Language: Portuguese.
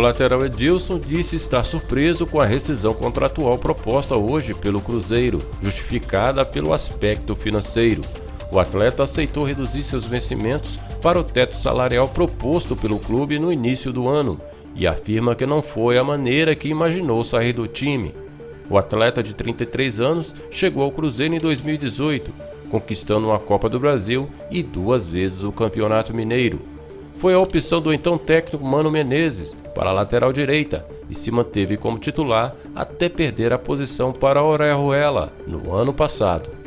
lateral Edilson disse estar surpreso com a rescisão contratual proposta hoje pelo Cruzeiro, justificada pelo aspecto financeiro. O atleta aceitou reduzir seus vencimentos para o teto salarial proposto pelo clube no início do ano e afirma que não foi a maneira que imaginou sair do time. O atleta de 33 anos chegou ao Cruzeiro em 2018, conquistando uma Copa do Brasil e duas vezes o Campeonato Mineiro. Foi a opção do então técnico Mano Menezes para a lateral direita e se manteve como titular até perder a posição para Orejuela no ano passado.